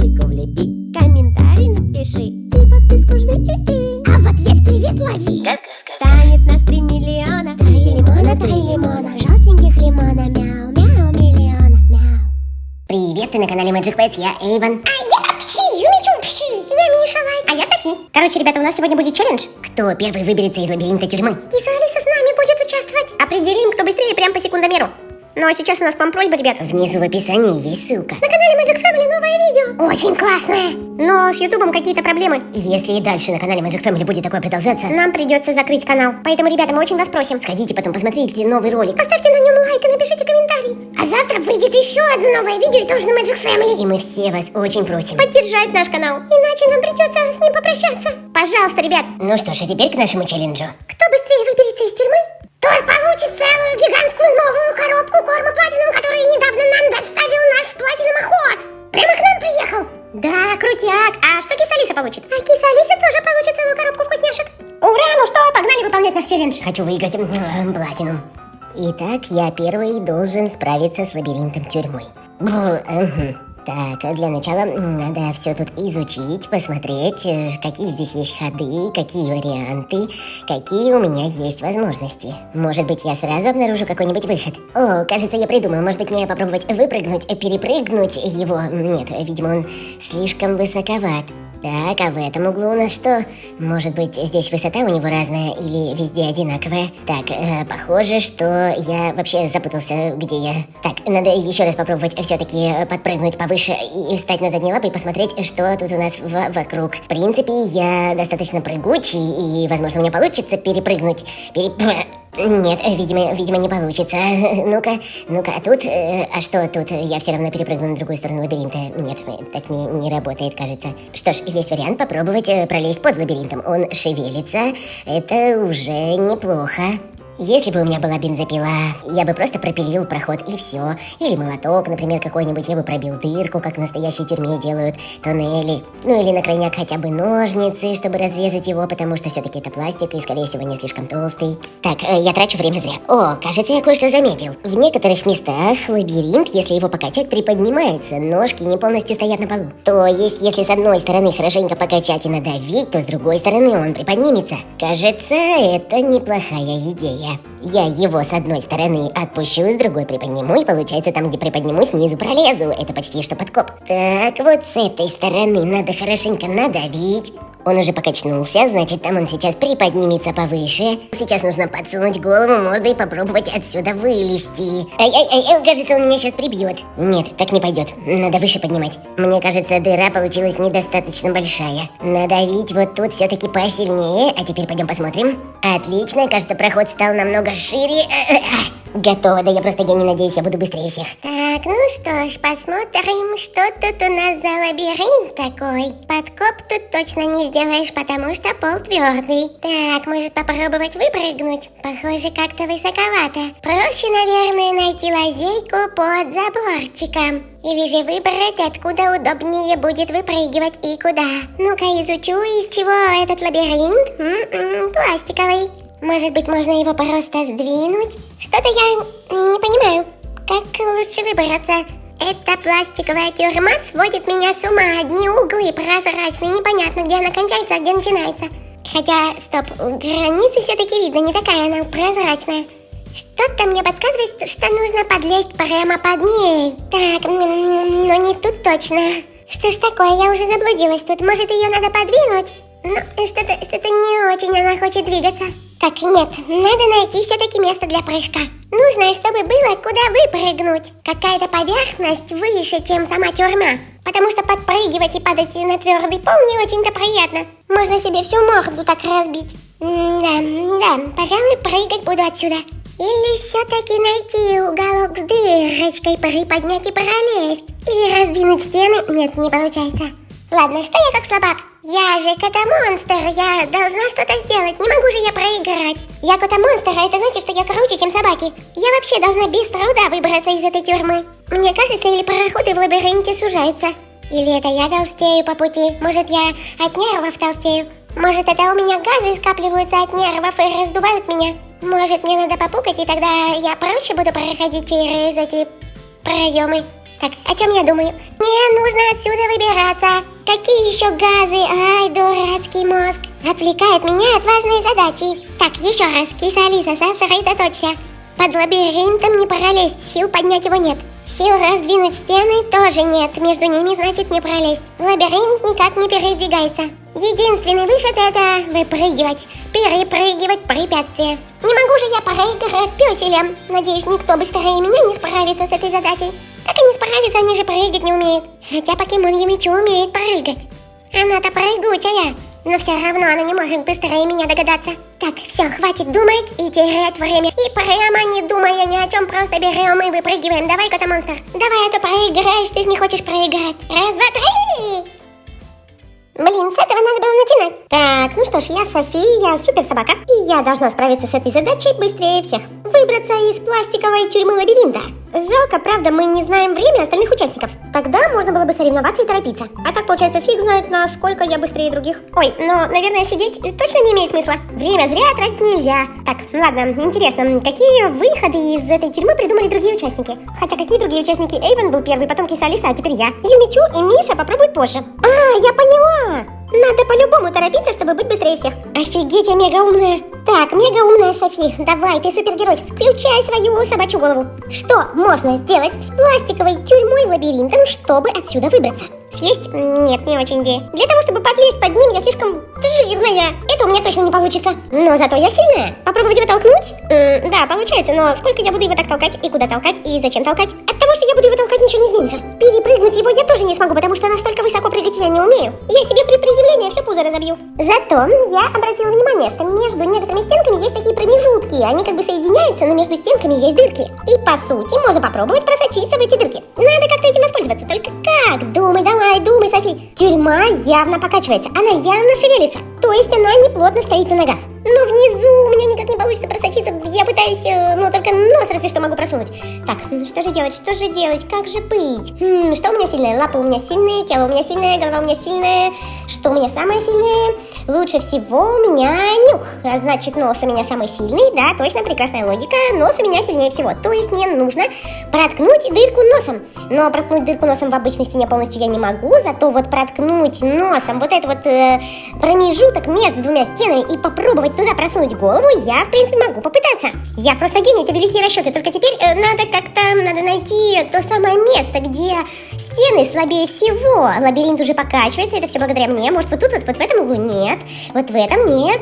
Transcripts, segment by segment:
лайкосику влепи Комментарий напиши И подписку жми и -и. А в ответ привет лови Станет нас три миллиона Три лимона, три лимона Желтеньких лимона Мяу, мяу, миллиона, мяу Привет, ты на канале Magic Pets, я Эйвен. А я Пси, Юмичу Пси, я Миша Лайк. А я Софи. Короче, ребята, у нас сегодня будет челлендж. Кто первый выберется из лабиринта тюрьмы? Киса Алиса с нами будет участвовать. Определим, кто быстрее, прям по секундомеру. Ну а сейчас у нас к вам просьба, ребят. Внизу в описании есть ссылка. На канале Magic Family новое видео. Очень классное. Но с Ютубом какие-то проблемы. Если и дальше на канале Magic Family будет такое продолжаться, нам придется закрыть канал. Поэтому, ребята, мы очень вас просим, сходите потом посмотрите новый ролик. Поставьте на нем лайк и напишите комментарий. А завтра выйдет еще одно новое видео тоже на Magic Family. И мы все вас очень просим поддержать наш канал. Иначе нам придется с ним попрощаться. Пожалуйста, ребят. Ну что ж, а теперь к нашему челленджу. Кто быстрее выберется из тюрьмы, челлендж. Хочу выиграть платину. Итак, я первый должен справиться с лабиринтом тюрьмой. Так, для начала надо все тут изучить, посмотреть, э, какие здесь есть ходы, какие варианты, какие у меня есть возможности. Может быть, я сразу обнаружу какой-нибудь выход. О, кажется, я придумал. Может быть, мне попробовать выпрыгнуть, перепрыгнуть его? Нет, видимо, он слишком высоковат. Так, а в этом углу у нас что? Может быть, здесь высота у него разная или везде одинаковая? Так, э, похоже, что я вообще запутался, где я. Так, надо еще раз попробовать все-таки подпрыгнуть повыше и встать на задние лапы и посмотреть, что тут у нас вокруг. В принципе, я достаточно прыгучий, и, возможно, у меня получится перепрыгнуть. Переп... Нет, видимо, видимо не получится. Ну-ка, ну-ка, а тут... Э, а что тут? Я все равно перепрыгну на другую сторону лабиринта. Нет, так не, не работает, кажется. Что ж, есть вариант попробовать э, пролезть под лабиринтом. Он шевелится. Это уже неплохо. Если бы у меня была бензопила, я бы просто пропилил проход и все. Или молоток, например, какой-нибудь, я бы пробил дырку, как в настоящей тюрьме делают тоннели. Ну или на крайняк хотя бы ножницы, чтобы разрезать его, потому что все-таки это пластик и, скорее всего, не слишком толстый. Так, э, я трачу время зря. О, кажется, я кое-что заметил. В некоторых местах лабиринт, если его покачать, приподнимается, ножки не полностью стоят на полу. То есть, если с одной стороны хорошенько покачать и надавить, то с другой стороны он приподнимется. Кажется, это неплохая идея. Я его с одной стороны отпущу, с другой приподниму, и получается там, где приподниму, снизу пролезу. Это почти что подкоп. Так, вот с этой стороны надо хорошенько надавить. Он уже покачнулся, значит, там он сейчас приподнимется повыше. Сейчас нужно подсунуть голову мордой и попробовать отсюда вылезти. Ай-ай-ай, кажется, он меня сейчас прибьет. Нет, так не пойдет. Надо выше поднимать. Мне кажется, дыра получилась недостаточно большая. Надавить вот тут все-таки посильнее. А теперь пойдем посмотрим. Отлично, кажется, проход стал намного шире. Готово, да я просто гений, надеюсь, я буду быстрее всех. Так, ну что ж, посмотрим, что тут у нас за лабиринт такой. Подкоп тут точно не сделаешь, потому что пол твердый. Так, может попробовать выпрыгнуть? Похоже, как-то высоковато. Проще, наверное, найти лазейку под заборчиком. Или же выбрать, откуда удобнее будет выпрыгивать и куда. Ну-ка изучу, из чего этот лабиринт. М -м -м, пластиковый. Может быть, можно его просто сдвинуть? Что-то я не понимаю. Как лучше выбраться? Эта пластиковая тюрьма сводит меня с ума. Одни углы прозрачные, непонятно, где она кончается, а где начинается. Хотя, стоп, границы все-таки видно, не такая она прозрачная. Что-то мне подсказывает, что нужно подлезть прямо под ней. Так, но не тут точно. Что ж такое, я уже заблудилась тут. Может, ее надо подвинуть? Ну, что-то что, -то, не очень она хочет двигаться. Так, нет, надо найти все-таки место для прыжка. Нужно, чтобы было куда выпрыгнуть. Какая-то поверхность выше, чем сама тюрьма. Потому что подпрыгивать и падать на твердый пол не очень-то приятно. Можно себе всю морду так разбить. да, да, пожалуй, прыгать буду отсюда. Или все-таки найти уголок с дырочкой, приподнять и пролезть. Или раздвинуть стены. Нет, не получается. Ладно, что я как слабак? Я же кота-монстр, я должна что-то сделать, не могу же я проиграть. Я кота-монстр, а это значит, что я круче, чем собаки. Я вообще должна без труда выбраться из этой тюрьмы. Мне кажется, или проходы в лабиринте сужаются. Или это я толстею по пути, может я от нервов толстею. Может это у меня газы скапливаются от нервов и раздувают меня. Может мне надо попукать, и тогда я проще буду проходить через эти проемы. Так, о чем я думаю? Мне нужно отсюда выбираться. Какие еще газы? Ай, дурацкий мозг. Отвлекает меня от важной задачи. Так, еще раз, киса Алиса, сосредоточься. Под лабиринтом не пролезть, сил поднять его нет. Сил раздвинуть стены тоже нет, между ними значит не пролезть. Лабиринт никак не передвигается. Единственный выход это выпрыгивать, перепрыгивать препятствия. Не могу же я проиграть пёселям. Надеюсь, никто быстрее меня не справится с этой задачей. Как они справятся, они же прыгать не умеют. Хотя покемон Ямичу умеет прыгать. Она-то прыгучая, но все равно она не может быстрее меня догадаться. Так, все, хватит думать и терять время. И прямо не думая ни о чем, просто берем и выпрыгиваем. Давай, кота-монстр. Давай, а проиграешь, ты же не хочешь проиграть. Раз, два, три! Блин, с этого надо было начинать. Так, ну что ж, я София, супер собака. И я должна справиться с этой задачей быстрее всех. Выбраться из пластиковой тюрьмы лабиринта. Жалко, правда, мы не знаем время остальных участников. Тогда можно было бы соревноваться и торопиться. А так, получается, фиг знает, насколько я быстрее других. Ой, но, наверное, сидеть точно не имеет смысла. Время зря тратить нельзя. Так, ладно, интересно, какие выходы из этой тюрьмы придумали другие участники? Хотя какие другие участники? Эйвен был первый, потом Киса Алиса, а теперь я. Юмичу и Миша попробуют позже. А, я поняла! Надо по-любому торопиться, чтобы быть быстрее всех. Офигеть, я мега умная. Так, мега умная Софи, давай, ты супергерой, включай свою собачью голову. Что можно сделать с пластиковой тюрьмой лабиринтом, чтобы отсюда выбраться? Съесть? Нет, не очень идея. Для того, чтобы подлезть под ним, я слишком жирная. Это у меня точно не получится. Но зато я сильная. Попробовать его толкнуть? М да, получается, но сколько я буду его так толкать, и куда толкать, и зачем толкать? От того, что я буду его толкать, ничего не изменится. Перепрыгнуть его я тоже не смогу, потому что настолько высоко прыгать я не умею. Я себе при приземлении все пузо разобью. Зато я обратила внимание, что между некоторыми стенками есть такие промежутки. Они как бы соединяются, но между стенками есть дырки. И по сути можно попробовать просочиться в эти дырки. Надо как-то этим воспользоваться. Только как? Думай, давай Давай, думай, Софи. Тюрьма явно покачивается, она явно шевелится. То есть она не плотно стоит на ногах. Но внизу у меня никак не получится просочиться. Я пытаюсь, э, ну, только нос разве что могу просунуть. Так, что же делать, что же делать, как же быть? Хм, что у меня сильное? Лапы у меня сильные, тело у меня сильное, голова у меня сильная. Что у меня самое сильное? Лучше всего у меня нюх. А значит, нос у меня самый сильный. Да, точно, прекрасная логика. Нос у меня сильнее всего. То есть мне нужно проткнуть дырку носом. Но проткнуть дырку носом в обычной стене полностью я не могу. Зато вот проткнуть носом вот этот вот э, промежуток между двумя стенами и попробовать попробовать туда просунуть голову, я, в принципе, могу попытаться. Я просто гений, это великие расчеты. Только теперь э, надо как-то, надо найти то самое место, где стены слабее всего. Лабиринт уже покачивается, это все благодаря мне. Может, вот тут, вот, вот в этом углу? Нет. Вот в этом нет.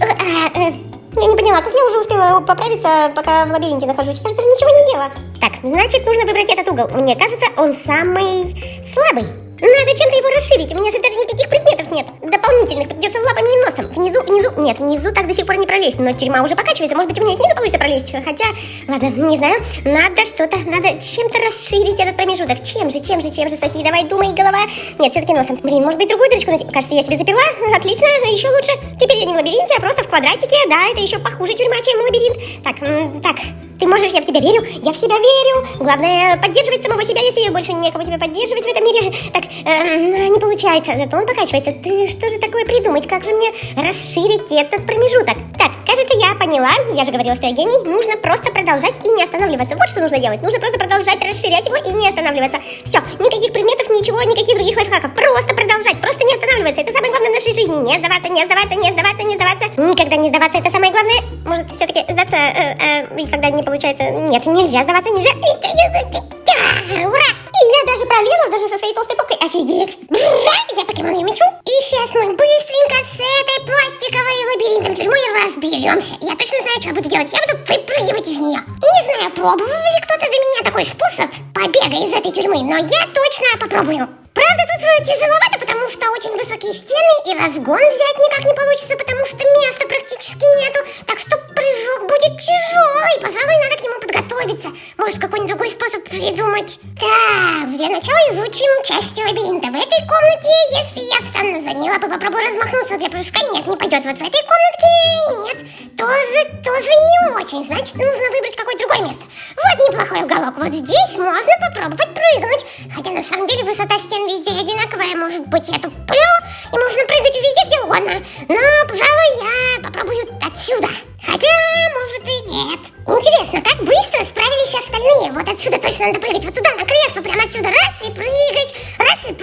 А, э, я не поняла, как я уже успела поправиться, пока в лабиринте нахожусь? Я же даже ничего не ела. Так, значит, нужно выбрать этот угол. Мне кажется, он самый слабый. Надо чем-то его расширить, у меня же даже никаких предметов нет. Дополнительных, придется лапами и носом. Внизу, внизу, нет, внизу так до сих пор не пролезть, но тюрьма уже покачивается, может быть у меня снизу получится пролезть. Хотя, ладно, не знаю, надо что-то, надо чем-то расширить этот промежуток. Чем же, чем же, чем же, Софи, давай, думай, голова. Нет, все-таки носом. Блин, может быть другую дырочку найти? Кажется, я себе заперла. Отлично, еще лучше. Теперь я не в лабиринте, а просто в квадратике. Да, это еще похуже тюрьма, чем лабиринт. Так, так, ты можешь, я в тебя верю, я в себя верю. Главное, поддерживать самого себя, если больше некого тебя поддерживать в этом мире. Так, э, не получается, зато он покачивается. Ты что же такое придумать? Как же мне расширить этот промежуток? Так, кажется, я поняла. Я же говорила, что я гений. Нужно просто продолжать и не останавливаться. Вот что нужно делать. Нужно просто продолжать расширять его и не останавливаться. Все, никаких предметов, ничего, никаких других лайфхаков. Просто продолжать, просто не останавливаться. Это самое главное в нашей жизни. Не сдаваться, не сдаваться, не сдаваться, не сдаваться. Никогда не сдаваться, это самое главное. Может, все-таки сдаться, э, э, когда не получается. Нет, нельзя сдаваться, нельзя. Ура! И я даже пролезла, даже со своей толстой попкой. Офигеть! Я покемон Юмичу. И сейчас мы быстренько с этой пластиковой лабиринтом тюрьмой разберемся. Я точно знаю, что буду делать. Я буду выпрыгивать из нее. Не знаю, пробовал ли кто-то за меня такой способ побега из этой тюрьмы, но я точно попробую. Правда, тут э, тяжеловато, что очень высокие стены, и разгон взять никак не получится, потому что места практически нету. Так что прыжок будет тяжелый, пожалуй, надо к нему подготовиться. Может, какой-нибудь другой способ придумать. Так, для начала изучим части лабиринта. В этой комнате, если я встану за ней лапы, попробую размахнуться для прыжка, нет, не пойдет. Вот в этой комнатке нет, тоже, тоже не очень. Значит, нужно выбрать какое-то другое место. Вот неплохой уголок. Вот здесь можно попробовать прыгнуть. Хотя на самом деле высота стен везде одинаковая, может быть, я туплю, и можно прыгать везде, где угодно. Но, пожалуй, я попробую отсюда. Хотя, может и нет. Интересно, как быстро справились остальные? Вот отсюда точно надо прыгать, вот туда, на кресло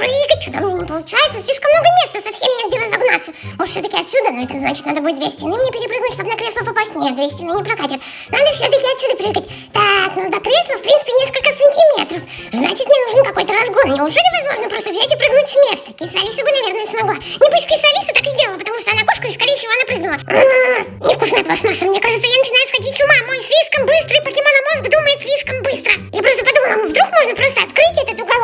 прям. получается, слишком много места, совсем негде разогнаться. Может, все-таки отсюда, но это значит, надо будет две стены мне перепрыгнуть, чтобы на кресло попасть. Нет, две стены не прокатят. Надо все-таки отсюда прыгать. Так, ну до кресла, в принципе, несколько сантиметров. Значит, мне нужен какой-то разгон. Неужели возможно просто взять и прыгнуть с места? Кисалиса бы, наверное, смогла. Не пусть Кисалиса так и сделала, потому что она кошка и, скорее всего, она прыгнула. М-м-м, невкусная пластмасса. Мне кажется, я начинаю сходить с ума. Мой слишком быстрый покемономозг думает слишком быстро. Я просто подумала, ну вдруг можно просто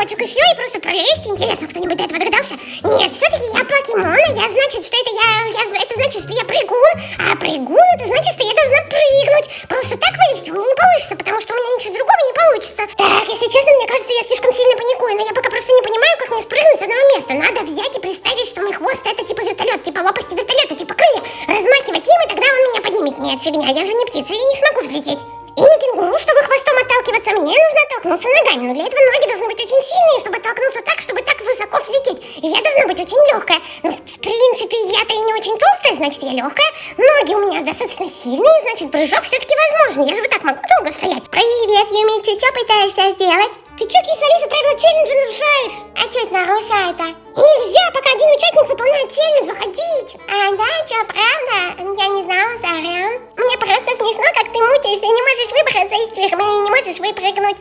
этот уголочек и и просто пролезть. Интересно, кто-нибудь до этого догадался? Нет, все-таки я покемона, я значит, что это я, я, это значит, что я прыгун, а прыгун это значит, что я должна прыгнуть. Просто так вылезти у меня не получится, потому что у меня ничего другого не получится. Так, если честно, мне кажется, я слишком сильно паникую, но я пока просто не понимаю, как мне спрыгнуть с одного места. Надо взять и представить, что мой хвост это типа вертолет, типа лопасти вертолета, типа крылья, размахивать им, и тогда он меня поднимет. Нет, фигня, я же не птица, я не смогу взлететь. И не кенгуру, чтобы хвостом отталкиваться, мне нужно оттолкнуться ногами. Но для этого ноги должны быть очень сильные, чтобы оттолкнуться так, чтобы так высоко взлететь. И я должна быть очень легкая. Ну, в принципе, я-то и не очень толстая, значит, я легкая. Ноги у меня достаточно сильные, значит, прыжок все-таки возможен. Я же вот так могу долго стоять. Привет, Юмичу, что пытаешься сделать? Ты что, киса-лиса, правила челленджа нарушаешь? А что это нарушает-то? Нельзя, пока один участник выполняет челлендж, заходить. А, да, что, правда? Я не знала, сорян. Мне просто смешно, как ты мутишься и не можешь выбраться из тюрьмы и не можешь выпрыгнуть.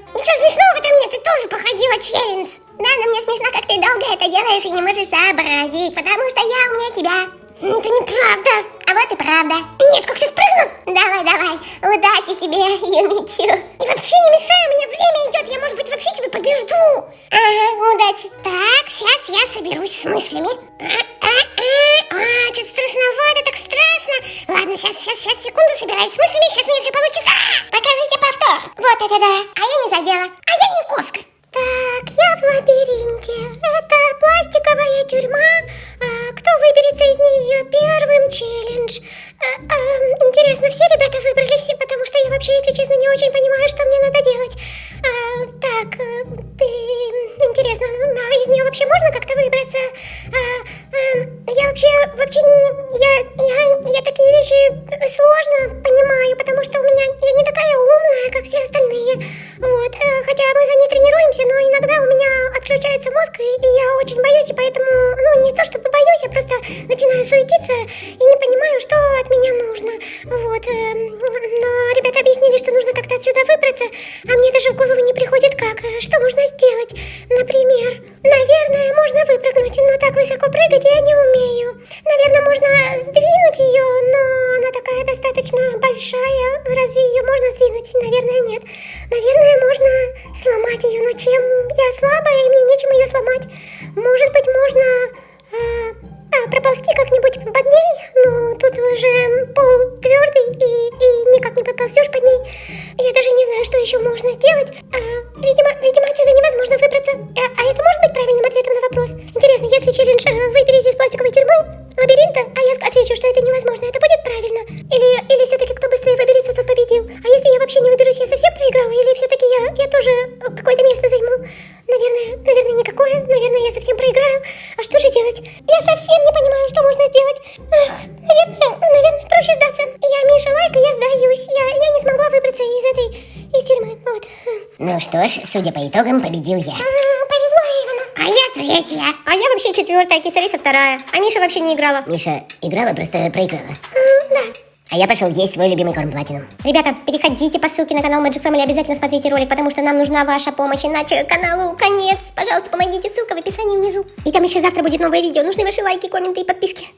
Челлендж. Да, но мне смешно, как ты долго это делаешь и не можешь сообразить, потому что я умнее тебя. Это неправда. А вот и правда. Нет, как сейчас прыгну? Давай, давай. Удачи тебе, Юмичу. И вообще не мешай, у меня время идет. Я, может быть, вообще тебя побежду. Ага, удачи. Так, сейчас я соберусь с мыслями. А, а, а, а, что-то страшновато, так страшно. Ладно, сейчас, сейчас, сейчас, секунду собираюсь с мыслями. Сейчас мне все получится. Покажите повтор. Вот это да. А я не задела. А я не кошка. Так, я в лабиринте. Это пластиковая тюрьма. А, кто выберется из нее первым челлендж? А, а, интересно, все ребята выбрались, потому что я вообще, если честно, не очень понимаю, что мне надо делать. А, так, э, ты... Интересно, а из нее вообще можно как-то выбраться? А, а, я вообще, вообще, я, я, я такие вещи сложно понимаю, потому что у меня, я не такая умная, как все остальные. Вот, э, хотя мы за ней тренируемся, но иногда у меня отключается мозг, и, и я очень боюсь, и поэтому, ну, не то чтобы боюсь, я просто начинаю суетиться и не понимаю, что от меня нужно. Вот, э, но ребята объяснили, что нужно как-то отсюда выбраться, а мне даже в голову не приходит как. Э, Что можно сделать? Например, наверное, можно выпрыгнуть, но так высоко прыгать я не умею. Наверное, можно сдвинуть ее, но она такая достаточно большая. Разве ее можно сдвинуть? Наверное, нет. Наверное, можно сломать ее, но чем? Я слабая, и мне нечем ее сломать. Может быть, можно проползти как-нибудь под ней, но тут уже пол твердый, и, и никак не проползешь под ней. Я даже не знаю, что еще можно сделать. А, видимо, видимо, отсюда невозможно выбраться. А, а это может и я. Я, не смогла выбраться из этой, из тюрьмы. Вот. Ну что ж, судя по итогам, победил я. А я третья. А я вообще четвертая, Кисалиса вторая. А Миша вообще не играла. Миша играла, просто проиграла. М, Да. А я пошел есть свой любимый корм платином. Ребята, переходите по ссылке на канал Magic Family, обязательно смотрите ролик, потому что нам нужна ваша помощь, иначе каналу конец. Пожалуйста, помогите, ссылка в описании внизу. И там еще завтра будет новое видео, нужны ваши лайки, комменты и подписки.